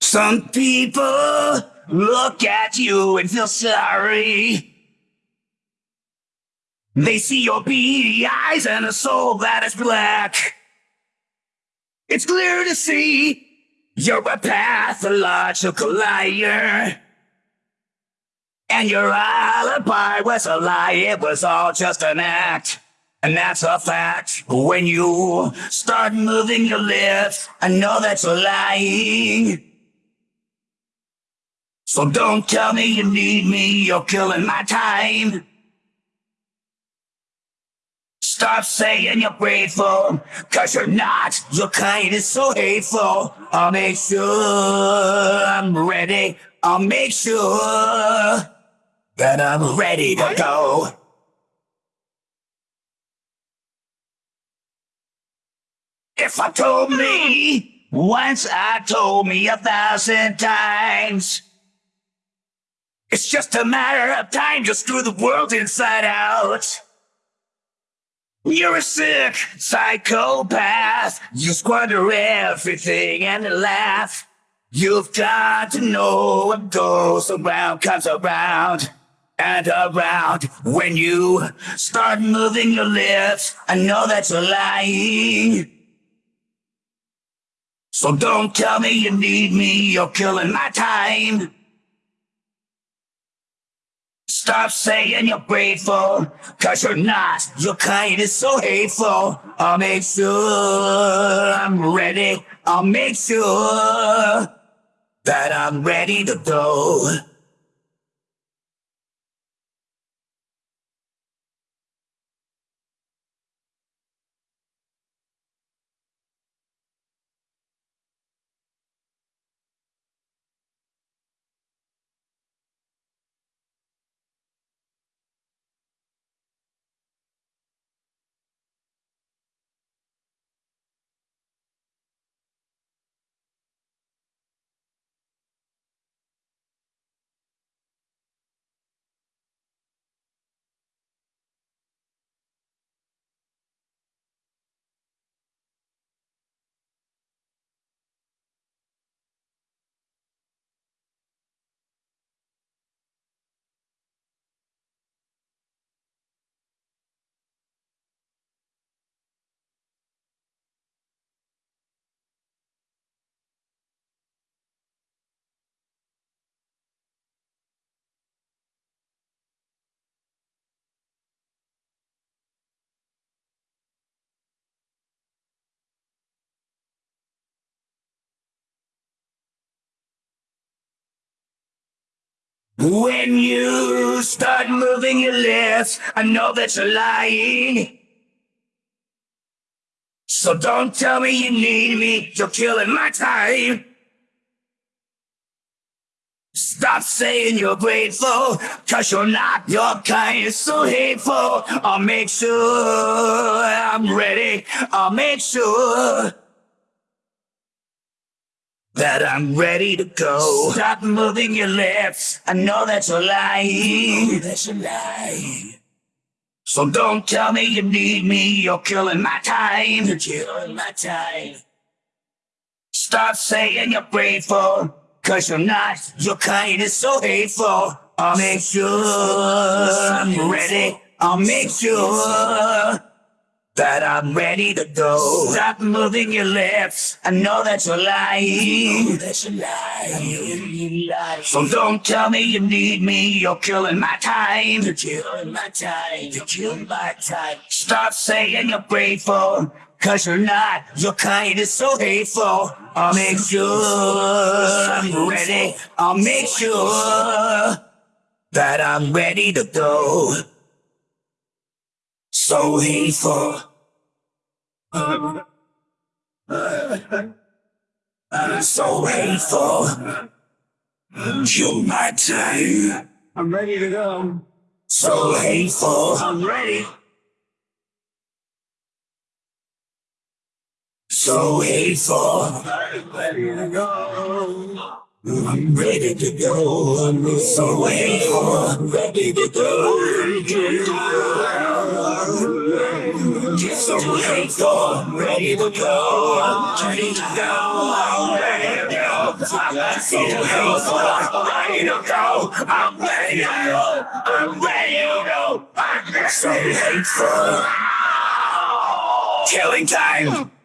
Some people look at you and feel sorry. They see your beady eyes and a soul that is black. It's clear to see you're a pathological liar. And your alibi was a lie, it was all just an act. And that's a fact. When you start moving your lips, I know that you're lying. So don't tell me you need me, you're killing my time. Stop saying you're grateful, cause you're not. Your kind is so hateful. I'll make sure I'm ready. I'll make sure that I'm ready to go. If I told me once, I told me a thousand times. It's just a matter of time, just screw the world inside out. You're a sick psychopath. You squander everything and laugh. You've got to know what goes around comes around and around. When you start moving your lips, I know that you're lying. So don't tell me you need me, you're killing my time. Stop saying you're grateful, cause you're not. Your kind is so hateful. I'll make sure I'm ready. I'll make sure that I'm ready to go. When you start moving your lips, I know that you're lying. So don't tell me you need me, you're killing my time. Stop saying you're grateful, cause you're not. Your kind is so hateful. I'll make sure I'm ready. I'll make sure that I'm ready to go. Stop moving your lips. I know that you're lying. That you're lying. So don't tell me you need me. You're killing my time. You're killing my time. Stop saying you're grateful. Cause you're not. Your kind is so hateful. I'll make sure I'm ready. I'll make sure that I'm ready to go. Stop moving your lips. I know that you're lying. I That you're lying. So don't tell me you need me. You're killing my time. You're killing my time. You're killing my time. Stop saying you're grateful. Cause you're not. Your kind is so hateful. I'll make sure I'm ready. I'll make sure that I'm ready to go. So hateful. I'm so hateful. My. I'm ready to go. So hateful. I'm ready. So hateful. I'm ready to go. I'm ready to go. I'm so hateful. I'm ready to go. So hateful. I'm ready to go. I'm ready to go. I'm ready to go. I'm so hateful. I'm ready to go. I'm ready to go. I'm ready to go. I'm so hateful. Killing time.